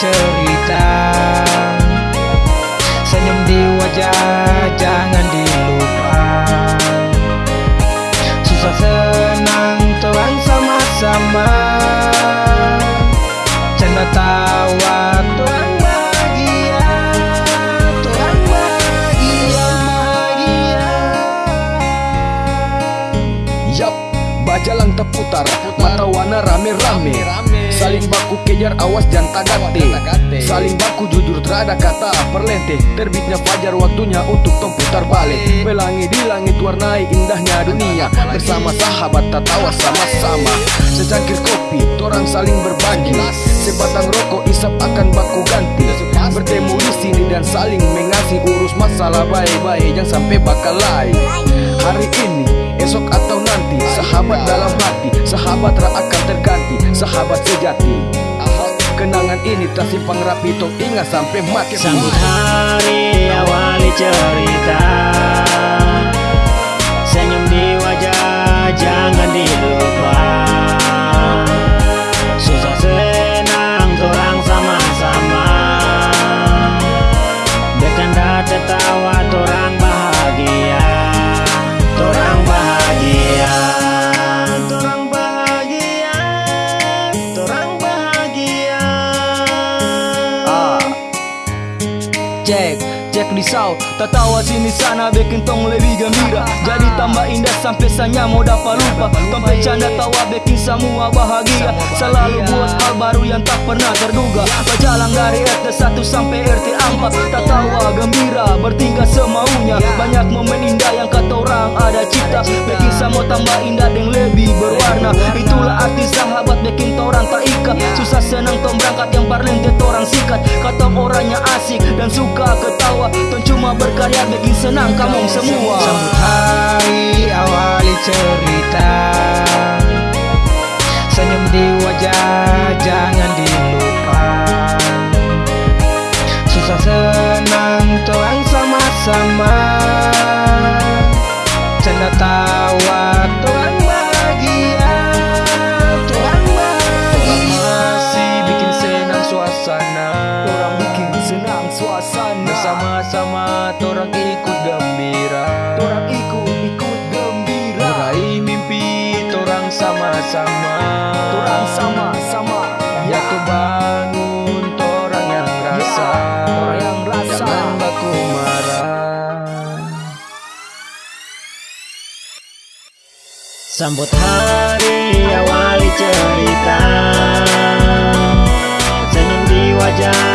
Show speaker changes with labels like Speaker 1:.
Speaker 1: tell
Speaker 2: Yap, bajalang terputar Mata warna rame-rame. Saling baku kejar awas jangan tagate Saling baku jujur terada kata perlente Terbitnya fajar waktunya untuk putar balik. Pelangi di langit warnai indahnya dunia. Bersama sahabat tatawa sama-sama. Secangkir kopi, torang saling berbagi Sebatang rokok isap akan baku ganti. Bertemu di sini dan saling mengasih Urus masalah baik-baik jangan sampai bakal lain. Hari ini, esok atau nanti Sahabat dalam hati, sahabat tak akan terganti Sahabat sejati. Kenangan ini tersimpan rapi Tok ingat sampai mati.
Speaker 3: Sambut hari awali cerita
Speaker 2: Cek, cek di sau Tertawa sini sana bikin tong lebih gembira Jadi tambah indah sampai sanya mau dapat lupa. Tong bercanda tawa bikin semua bahagia. Selalu buat hal baru yang tak pernah terduga. Berjalan dari RT 1 sampai RT 4 Tertawa gembira bertingkah semaunya. Banyak momen indah yang kata orang ada cipta Bikin semua tambah indah dan lebih berwarna. Itulah arti sahabat bikin orang tak ikat Susah senang tong berangkat yang parlente orang sikat Kata orangnya asik dan suka ketawa. Tong cuma berkarya bikin senang kamu semua.
Speaker 1: Sambut hari awali cerita Senyum di wajah jangan dilupa Susah senang tuang sama-sama
Speaker 2: suasana Bersama-sama orang ikut gembira. Orang ikut-ikut gembira. Meraih mimpi orang sama-sama. Orang sama-sama. Ya bangun orang yang rasa. Orang yang rasa. Jangan baku marah.
Speaker 3: Sambut hari awali cerita. Senyum di wajah